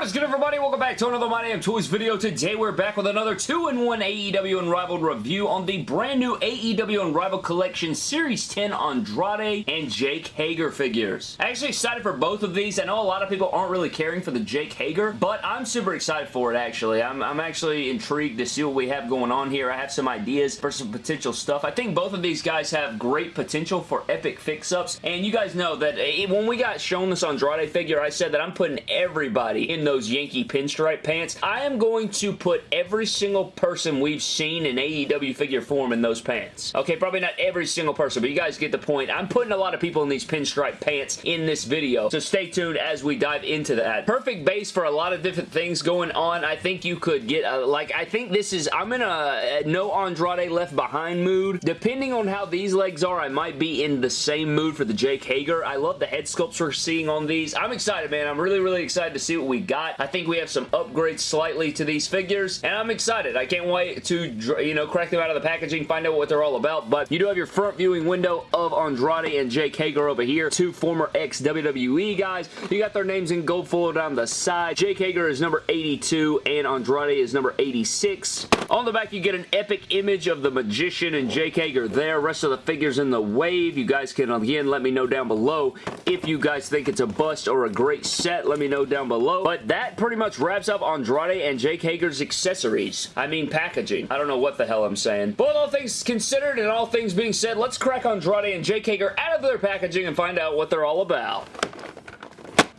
What is good everybody? Welcome back to another My Damn Toys video. Today we're back with another 2-in-1 AEW Unrivaled review on the brand new AEW Unrivaled Collection Series 10 Andrade and Jake Hager figures. Actually excited for both of these. I know a lot of people aren't really caring for the Jake Hager, but I'm super excited for it actually. I'm, I'm actually intrigued to see what we have going on here. I have some ideas for some potential stuff. I think both of these guys have great potential for epic fix-ups, and you guys know that eh, when we got shown this Andrade figure, I said that I'm putting everybody in those Yankee pinstripe pants. I am going to put every single person we've seen in AEW figure form in those pants. Okay, probably not every single person, but you guys get the point. I'm putting a lot of people in these pinstripe pants in this video, so stay tuned as we dive into that. Perfect base for a lot of different things going on. I think you could get, a, like, I think this is, I'm in a, a no Andrade left behind mood. Depending on how these legs are, I might be in the same mood for the Jake Hager. I love the head sculpts we're seeing on these. I'm excited, man. I'm really, really excited to see what we got got. I think we have some upgrades slightly to these figures, and I'm excited. I can't wait to, you know, crack them out of the packaging, find out what they're all about, but you do have your front viewing window of Andrade and Jake Hager over here, two former ex-WWE guys. You got their names in gold foil down the side. Jake Hager is number 82, and Andrade is number 86. On the back, you get an epic image of the Magician and Jake Hager there. Rest of the figures in the wave. You guys can, again, let me know down below if you guys think it's a bust or a great set. Let me know down below. But that pretty much wraps up Andrade and Jake Hager's accessories. I mean packaging. I don't know what the hell I'm saying. But all things considered and all things being said, let's crack Andrade and Jake Hager out of their packaging and find out what they're all about.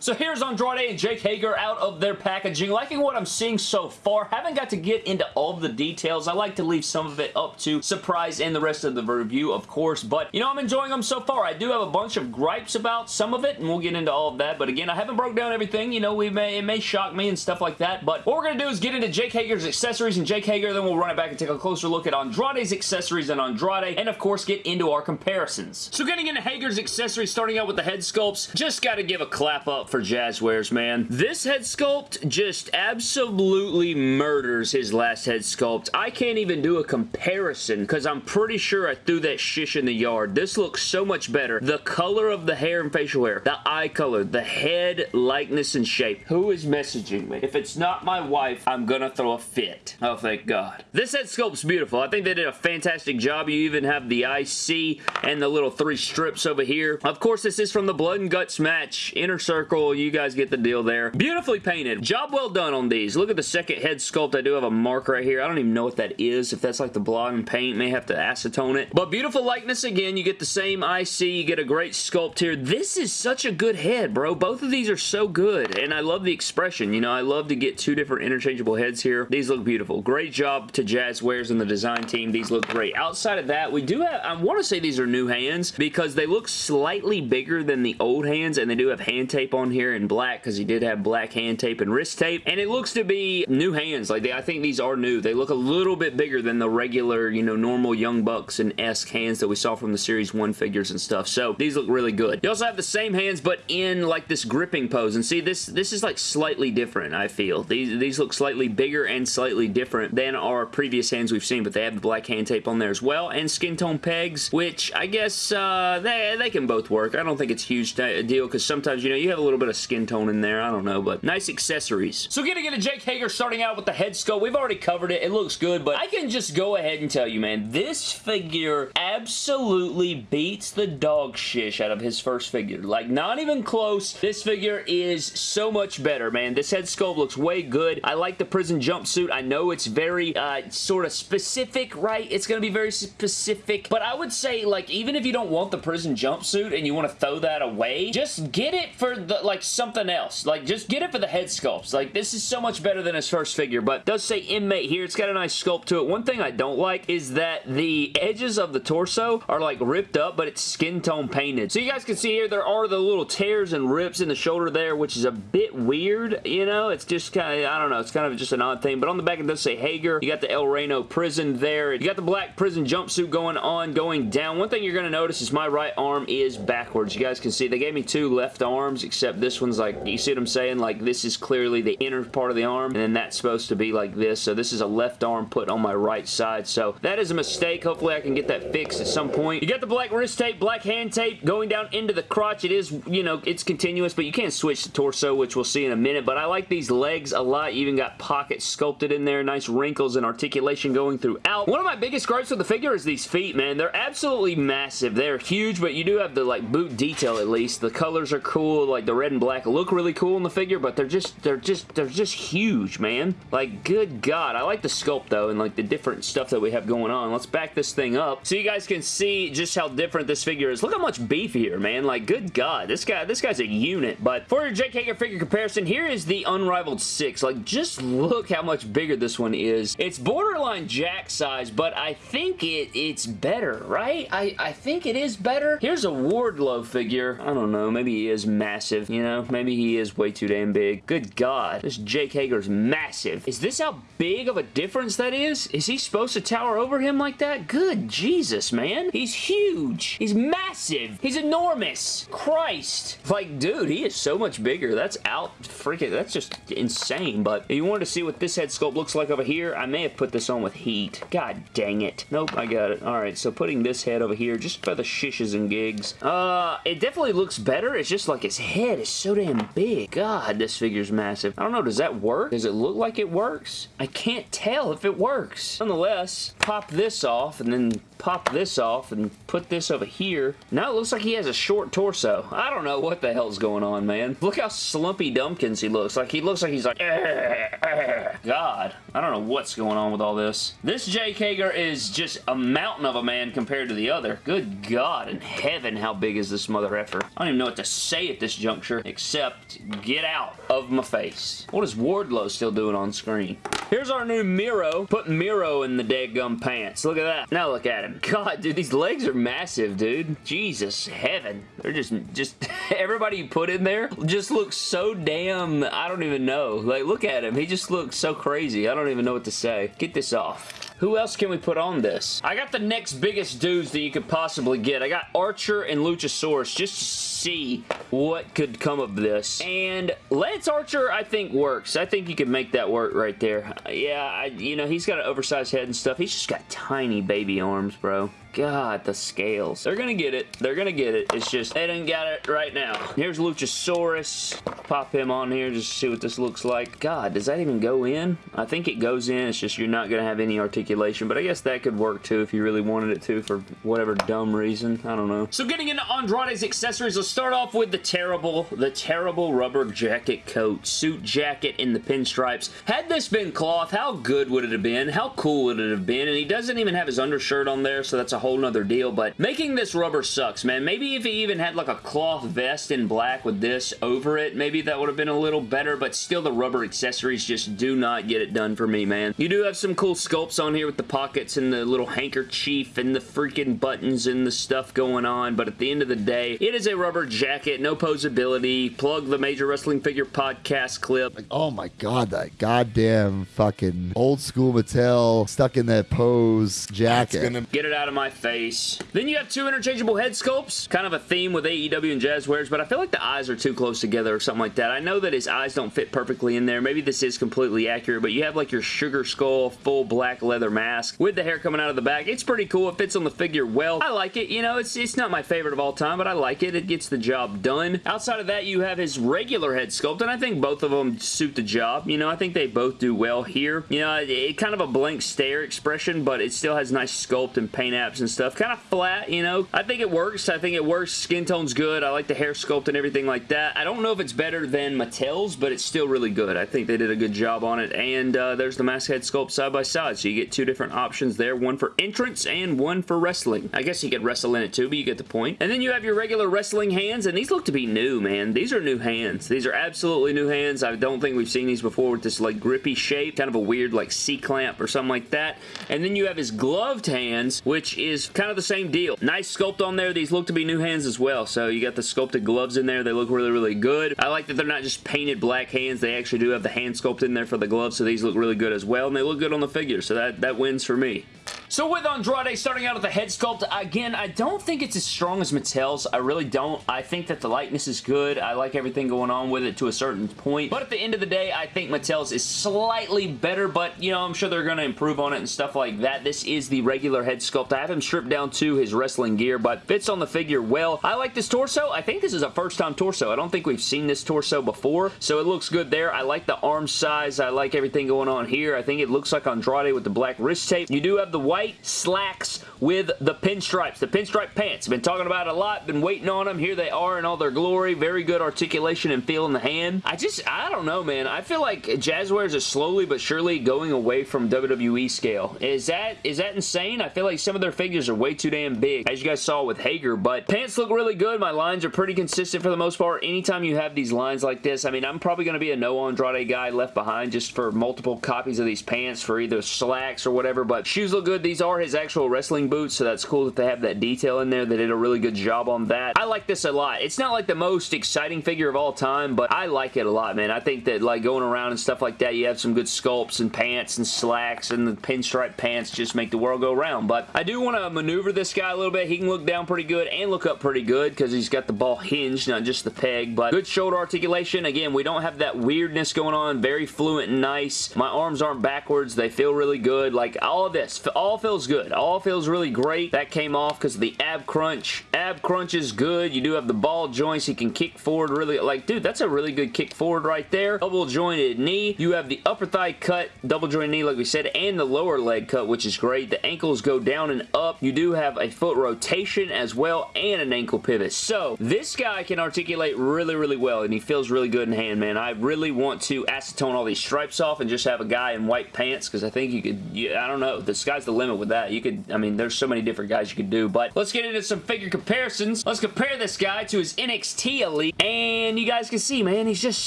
So here's Andrade and Jake Hager out of their packaging. Liking what I'm seeing so far. Haven't got to get into all the details. I like to leave some of it up to surprise and the rest of the review, of course. But, you know, I'm enjoying them so far. I do have a bunch of gripes about some of it, and we'll get into all of that. But again, I haven't broke down everything. You know, we may it may shock me and stuff like that. But what we're going to do is get into Jake Hager's accessories and Jake Hager. Then we'll run it back and take a closer look at Andrade's accessories and Andrade. And, of course, get into our comparisons. So getting into Hager's accessories, starting out with the head sculpts, just got to give a clap up for Jazwares, man. This head sculpt just absolutely murders his last head sculpt. I can't even do a comparison because I'm pretty sure I threw that shish in the yard. This looks so much better. The color of the hair and facial hair, the eye color, the head likeness and shape. Who is messaging me? If it's not my wife, I'm gonna throw a fit. Oh, thank God. This head sculpt's beautiful. I think they did a fantastic job. You even have the IC and the little three strips over here. Of course, this is from the Blood and Guts match. Inner Circle, you guys get the deal there. Beautifully painted. Job well done on these. Look at the second head sculpt. I do have a mark right here. I don't even know what that is. If that's like the blotting paint, may have to acetone it. But beautiful likeness again. You get the same IC. You get a great sculpt here. This is such a good head, bro. Both of these are so good. And I love the expression. You know, I love to get two different interchangeable heads here. These look beautiful. Great job to Jazwares and the design team. These look great. Outside of that, we do have, I want to say these are new hands because they look slightly bigger than the old hands and they do have hand tape on here in black because he did have black hand tape and wrist tape. And it looks to be new hands. Like, they, I think these are new. They look a little bit bigger than the regular, you know, normal Young Bucks and esque hands that we saw from the Series 1 figures and stuff. So, these look really good. You also have the same hands, but in, like, this gripping pose. And see, this this is, like, slightly different, I feel. These, these look slightly bigger and slightly different than our previous hands we've seen, but they have the black hand tape on there as well. And skin tone pegs, which I guess uh, they, they can both work. I don't think it's huge deal because sometimes, you know, you have a little bit of skin tone in there. I don't know, but nice accessories. So getting into Jake Hager starting out with the head sculpt. We've already covered it. It looks good, but I can just go ahead and tell you, man, this figure absolutely beats the dog shish out of his first figure. Like, not even close. This figure is so much better, man. This head sculpt looks way good. I like the prison jumpsuit. I know it's very uh, sort of specific, right? It's going to be very specific, but I would say, like, even if you don't want the prison jumpsuit and you want to throw that away, just get it for, the like, something else. Like, just get it for the head sculpts. Like, this is so much better than his first figure, but does say inmate here. It's got a nice sculpt to it. One thing I don't like is that the edges of the torso are like ripped up, but it's skin tone painted. So you guys can see here, there are the little tears and rips in the shoulder there, which is a bit weird, you know? It's just kind of, I don't know, it's kind of just an odd thing, but on the back it does say Hager. You got the El Reno prison there. You got the black prison jumpsuit going on, going down. One thing you're going to notice is my right arm is backwards. You guys can see they gave me two left arms, except this one's like, you see what I'm saying? Like, this is clearly the inner part of the arm, and then that's supposed to be like this. So this is a left arm put on my right side. So that is a mistake. Hopefully I can get that fixed at some point. You got the black wrist tape, black hand tape going down into the crotch. It is, you know, it's continuous, but you can't switch the torso, which we'll see in a minute. But I like these legs a lot. You even got pockets sculpted in there. Nice wrinkles and articulation going throughout. One of my biggest gripes with the figure is these feet, man. They're absolutely massive. They're huge, but you do have the, like, boot detail at least. The colors are cool. Like, the red and black look really cool in the figure, but they're just, they're just, they're just huge, man. Like, good God. I like the sculpt, though, and, like, the different stuff that we have going on. Let's back this thing up so you guys can see just how different this figure is. Look how much beefier, man. Like, good God. This guy, this guy's a unit. But for your Jake Hager figure comparison, here is the Unrivaled 6. Like, just look how much bigger this one is. It's borderline Jack size, but I think it it's better, right? I, I think it is better. Here's a Wardlow figure. I don't know. Maybe he is massive, you know? Maybe he is way too damn big. Good God. This Jake Hager's massive. Is this how big of a difference that is? Is he supposed to tower over him like that? Good Jesus, man. He's huge. He's massive. He's enormous. Christ. Like, dude, he is so much bigger. That's out freaking, that's just insane. But if you wanted to see what this head sculpt looks like over here, I may have put this on with heat. God dang it. Nope, I got it. Alright, so putting this head over here just for the shishes and gigs. Uh, it definitely looks better. It's just like his head is so damn big. God, this figure's massive. I don't know, does that work? Does it look like it works? I can't tell if it works. Nonetheless, pop this off and then pop this off and put this over here. Now it looks like he has a short torso. I don't know what the hell's going on, man. Look how slumpy Dumpkins he looks. Like, he looks like he's like, God. I don't know what's going on with all this. This Jake Hager is just a mountain of a man compared to the other. Good God in heaven, how big is this mother effer? I don't even know what to say at this juncture, except get out of my face. What is Wardlow still doing on screen? Here's our new Miro. Put Miro in the dead gum pants. Look at that. Now look at him. God, dude, these legs are massive, dude. Jesus, heaven. They're just, just, everybody you put in there just looks so damn, I don't even know. Like, look at him. He just looks so crazy. I don't even know what to say. Get this off. Who else can we put on this? I got the next biggest dudes that you could possibly get. I got Archer and Luchasaurus just to see what could come of this. And Lance Archer, I think, works. I think you can make that work right there. Yeah, I, you know, he's got an oversized head and stuff. He's just got tiny baby arms, bro. God, the scales. They're gonna get it. They're gonna get it. It's just, they didn't got it right now. Here's Luchasaurus. Pop him on here just to see what this looks like. God, does that even go in? I think it goes in. It's just you're not gonna have any articulation, but I guess that could work too if you really wanted it to for whatever dumb reason. I don't know. So getting into Andrade's accessories, let's start off with the terrible, the terrible rubber jacket coat. Suit jacket in the pinstripes. Had this been cloth, how good would it have been? How cool would it have been? And he doesn't even have his undershirt on there, so that's a whole nother deal, but making this rubber sucks, man. Maybe if he even had like a cloth vest in black with this over it, maybe that would have been a little better, but still the rubber accessories just do not get it done for me, man. You do have some cool sculpts on here with the pockets and the little handkerchief and the freaking buttons and the stuff going on, but at the end of the day, it is a rubber jacket, no posability. Plug the Major Wrestling Figure podcast clip. Like, oh my god, that goddamn fucking old school Mattel stuck in that pose jacket. Gonna- Get it out of my face. Then you have two interchangeable head sculpts. Kind of a theme with AEW and Jazwares, but I feel like the eyes are too close together or something like that. I know that his eyes don't fit perfectly in there. Maybe this is completely accurate, but you have like your sugar skull full black leather mask with the hair coming out of the back. It's pretty cool. It fits on the figure well. I like it. You know, it's, it's not my favorite of all time, but I like it. It gets the job done. Outside of that, you have his regular head sculpt, and I think both of them suit the job. You know, I think they both do well here. You know, it, it kind of a blank stare expression, but it still has nice sculpt and paint apps and stuff. Kind of flat, you know. I think it works. I think it works. Skin tone's good. I like the hair sculpt and everything like that. I don't know if it's better than Mattel's, but it's still really good. I think they did a good job on it. And uh, there's the mask head sculpt side by side. So you get two different options there. One for entrance and one for wrestling. I guess you could wrestle in it too, but you get the point. And then you have your regular wrestling hands, and these look to be new, man. These are new hands. These are absolutely new hands. I don't think we've seen these before with this like grippy shape. Kind of a weird like C-clamp or something like that. And then you have his gloved hands, which is kind of the same deal. Nice sculpt on there. These look to be new hands as well. So you got the sculpted gloves in there. They look really, really good. I like that they're not just painted black hands. They actually do have the hand sculpt in there for the gloves, so these look really good as well. And they look good on the figure, so that, that wins for me. So with Andrade starting out with the head sculpt, again, I don't think it's as strong as Mattel's. I really don't. I think that the likeness is good. I like everything going on with it to a certain point. But at the end of the day, I think Mattel's is slightly better, but, you know, I'm sure they're going to improve on it and stuff like that. This is the regular head sculpt. I have him stripped down to his wrestling gear, but fits on the figure well. I like this torso. I think this is a first-time torso. I don't think we've seen this torso before, so it looks good there. I like the arm size. I like everything going on here. I think it looks like Andrade with the black wrist tape. You do have the white slacks with the pinstripes, the pinstripe pants. Been talking about a lot, been waiting on them. Here they are in all their glory. Very good articulation and feel in the hand. I just, I don't know, man. I feel like Jazwares is slowly but surely going away from WWE scale. Is that, is that insane? I feel like some of their figures are way too damn big, as you guys saw with Hager, but pants look really good. My lines are pretty consistent for the most part. Anytime you have these lines like this, I mean, I'm probably going to be a no Andrade guy left behind just for multiple copies of these pants for either slacks or whatever, but shoes look good. These are his actual wrestling boots, so that's cool that they have that detail in there. They did a really good job on that. I like this a lot. It's not like the most exciting figure of all time, but I like it a lot, man. I think that like going around and stuff like that, you have some good sculpts and pants and slacks and the pinstripe pants just make the world go round. But I do want to maneuver this guy a little bit. He can look down pretty good and look up pretty good because he's got the ball hinged, not just the peg, but good shoulder articulation. Again, we don't have that weirdness going on. Very fluent and nice. My arms aren't backwards. They feel really good. Like all of this, all feels good. All feels really great. That came off because of the ab crunch. Ab crunch is good. You do have the ball joints. He can kick forward really. Like, dude, that's a really good kick forward right there. Double jointed knee. You have the upper thigh cut, double jointed knee like we said, and the lower leg cut, which is great. The ankles go down and up. You do have a foot rotation as well and an ankle pivot. So, this guy can articulate really, really well, and he feels really good in hand, man. I really want to acetone all these stripes off and just have a guy in white pants because I think you could, you, I don't know, the sky's the limit with that. You could, I mean, there's so many different guys you could do, but let's get into some figure comparisons. Let's compare this guy to his NXT Elite, and you guys can see, man, he's just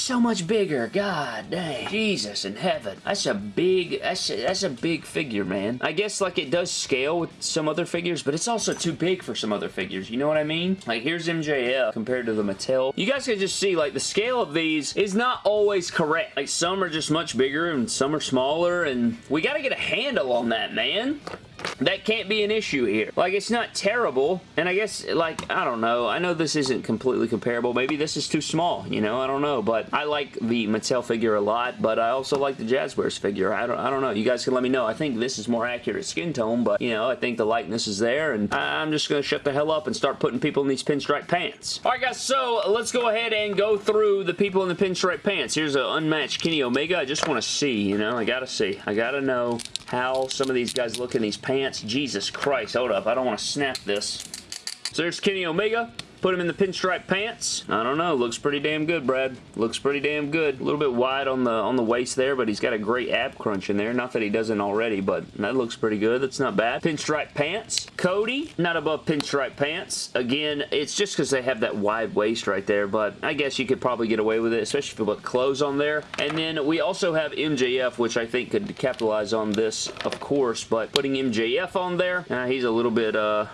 so much bigger. God dang. Jesus in heaven. That's a big, that's a, that's a big figure, man. I guess, like, it does scale with some other figures, but it's also too big for some other figures. You know what I mean? Like, here's MJF compared to the Mattel. You guys can just see, like, the scale of these is not always correct. Like, some are just much bigger and some are smaller, and we gotta get a handle on that, man that can't be an issue here. Like, it's not terrible, and I guess, like, I don't know. I know this isn't completely comparable. Maybe this is too small, you know? I don't know, but I like the Mattel figure a lot, but I also like the Jazwares figure. I don't, I don't know. You guys can let me know. I think this is more accurate skin tone, but, you know, I think the likeness is there, and I'm just going to shut the hell up and start putting people in these pinstripe pants. Alright, guys, so let's go ahead and go through the people in the pinstripe pants. Here's an unmatched Kenny Omega. I just want to see, you know? I gotta see. I gotta know how some of these guys look in these pants. Jesus Christ, hold up. I don't want to snap this. So there's Kenny Omega. Put him in the pinstripe pants. I don't know. Looks pretty damn good, Brad. Looks pretty damn good. A little bit wide on the on the waist there, but he's got a great ab crunch in there. Not that he doesn't already, but that looks pretty good. That's not bad. Pinstripe pants. Cody, not above pinstripe pants. Again, it's just because they have that wide waist right there, but I guess you could probably get away with it, especially if you put clothes on there. And then we also have MJF, which I think could capitalize on this, of course, but putting MJF on there, uh, he's a little bit, uh,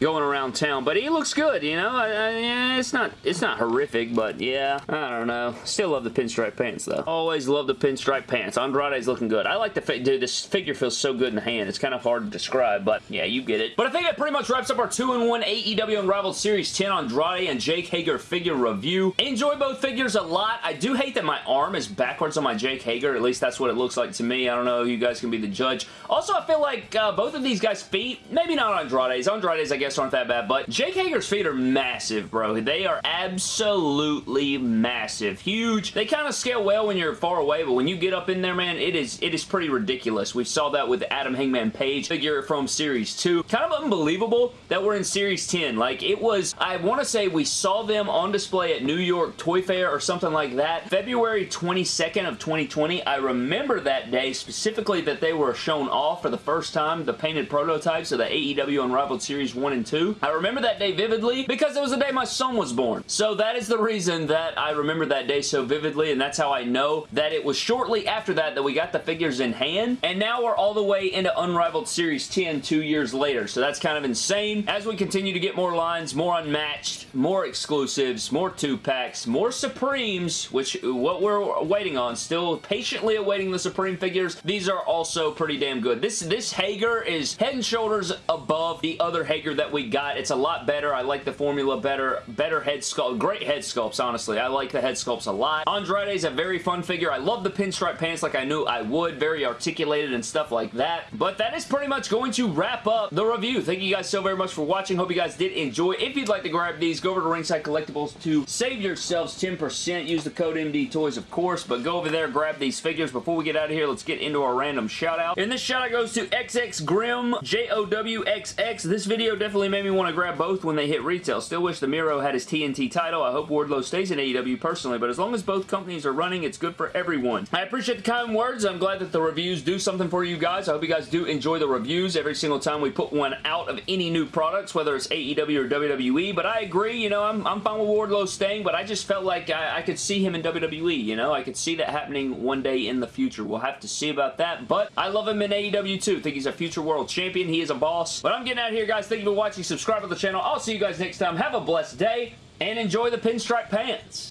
going around town. But he looks good, you know? I, I, yeah, it's not it's not horrific, but yeah, I don't know. Still love the pinstripe pants, though. Always love the pinstripe pants. Andrade's looking good. I like the dude. This figure feels so good in the hand. It's kind of hard to describe, but yeah, you get it. But I think that pretty much wraps up our 2-in-1 AEW Unrivaled Series 10 Andrade and Jake Hager figure review. Enjoy both figures a lot. I do hate that my arm is backwards on my Jake Hager. At least that's what it looks like to me. I don't know. You guys can be the judge. Also, I feel like uh, both of these guys' feet, maybe not Andrade's. Andrade's, I guess, aren't that bad, but Jake Hager's feet are massive, bro. They are absolutely massive. Huge. They kind of scale well when you're far away, but when you get up in there, man, it is it is pretty ridiculous. We saw that with Adam Hangman Page figure from Series 2. Kind of unbelievable that we're in Series 10. Like, it was, I want to say we saw them on display at New York Toy Fair or something like that. February 22nd of 2020. I remember that day specifically that they were shown off for the first time, the painted prototypes of the AEW Unrivaled Series 1 and 2002. I remember that day vividly because it was the day my son was born. So that is the reason that I remember that day so vividly and that's how I know that it was shortly after that that we got the figures in hand and now we're all the way into Unrivaled Series 10 two years later. So that's kind of insane. As we continue to get more lines, more unmatched, more exclusives, more two-packs, more Supremes, which what we're waiting on, still patiently awaiting the Supreme figures. These are also pretty damn good. This, this Hager is head and shoulders above the other Hager that we got. It's a lot better. I like the formula better. Better head sculpt. Great head sculpts, honestly. I like the head sculpts a lot. Andrade is a very fun figure. I love the pinstripe pants like I knew I would. Very articulated and stuff like that. But that is pretty much going to wrap up the review. Thank you guys so very much for watching. Hope you guys did enjoy. If you'd like to grab these, go over to Ringside Collectibles to save yourselves 10%. Use the code MD Toys, of course, but go over there, grab these figures. Before we get out of here, let's get into our random shout out. And this shout out goes to XX Grim, J-O-W-X-X. This video definitely made me want to grab both when they hit retail. Still wish the Miro had his TNT title. I hope Wardlow stays in AEW personally, but as long as both companies are running, it's good for everyone. I appreciate the kind words. I'm glad that the reviews do something for you guys. I hope you guys do enjoy the reviews every single time we put one out of any new products, whether it's AEW or WWE, but I agree, you know, I'm, I'm fine with Wardlow staying, but I just felt like I, I could see him in WWE, you know? I could see that happening one day in the future. We'll have to see about that, but I love him in AEW too. think he's a future world champion. He is a boss. But I'm getting out of here, guys. Thank you for watching. Subscribe to the channel. I'll see you guys next time. Have a blessed day, and enjoy the pinstripe pants.